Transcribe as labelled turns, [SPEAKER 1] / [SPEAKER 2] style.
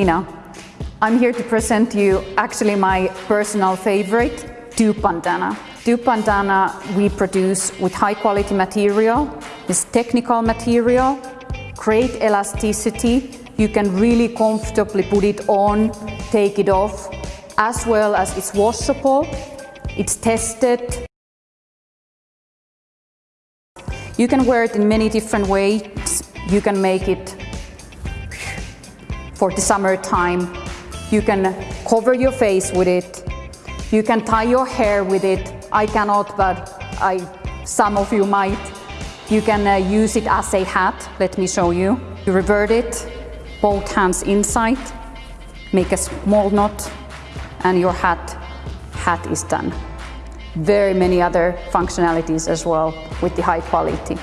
[SPEAKER 1] Nina. I'm here to present you actually my personal favorite. Tube Bandana we produce with high quality material, it's technical material, great elasticity, you can really comfortably put it on, take it off, as well as it's washable, it's tested. You can wear it in many different ways. You can make it for the summertime. You can cover your face with it. You can tie your hair with it. I cannot, but I, some of you might. You can uh, use it as a hat. Let me show you. You revert it, both hands inside, make a small knot, and your hat, hat is done very many other functionalities as well with the high quality.